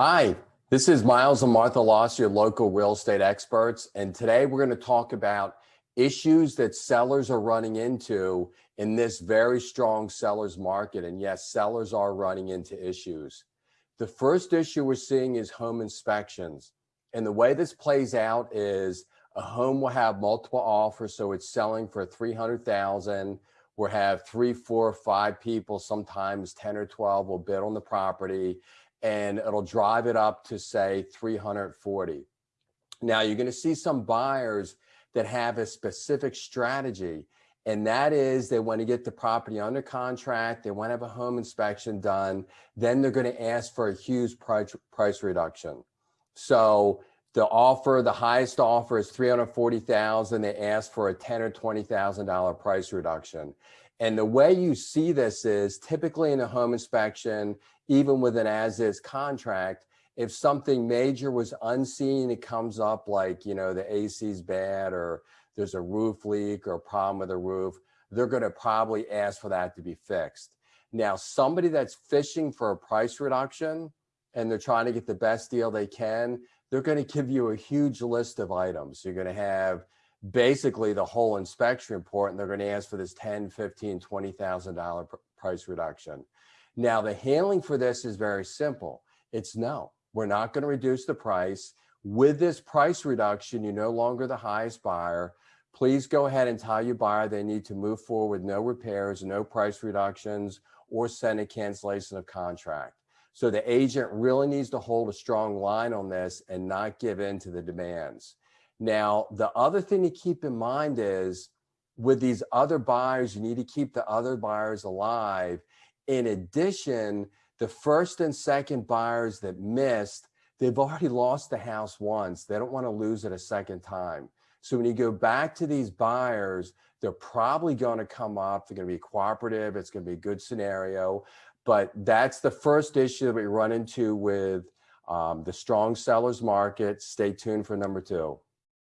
Hi, this is Miles and Martha Loss, your local real estate experts. And today we're going to talk about issues that sellers are running into in this very strong seller's market. And yes, sellers are running into issues. The first issue we're seeing is home inspections. And the way this plays out is a home will have multiple offers. So it's selling for 300,000. We'll have three, four, five people, sometimes 10 or 12 will bid on the property and it'll drive it up to say 340. Now you're going to see some buyers that have a specific strategy and that is they want to get the property under contract, they want to have a home inspection done, then they're going to ask for a huge price, price reduction. So the offer, the highest offer is 340,000. They ask for a 10 or $20,000 price reduction. And the way you see this is typically in a home inspection, even with an as-is contract, if something major was unseen, it comes up like, you know, the AC's bad or there's a roof leak or a problem with the roof, they're going to probably ask for that to be fixed. Now, somebody that's fishing for a price reduction and they're trying to get the best deal they can, they're going to give you a huge list of items. You're going to have basically the whole inspection report and they're going to ask for this 10, 15, $20,000 price reduction. Now the handling for this is very simple. It's no, we're not going to reduce the price. With this price reduction, you're no longer the highest buyer. Please go ahead and tell your buyer they need to move forward with no repairs, no price reductions, or send a cancellation of contract. So the agent really needs to hold a strong line on this and not give in to the demands. Now, the other thing to keep in mind is with these other buyers, you need to keep the other buyers alive. In addition, the first and second buyers that missed, they've already lost the house once. They don't want to lose it a second time. So when you go back to these buyers, they're probably going to come up. They're going to be cooperative. It's going to be a good scenario. But that's the first issue that we run into with um, the strong sellers market. Stay tuned for number two.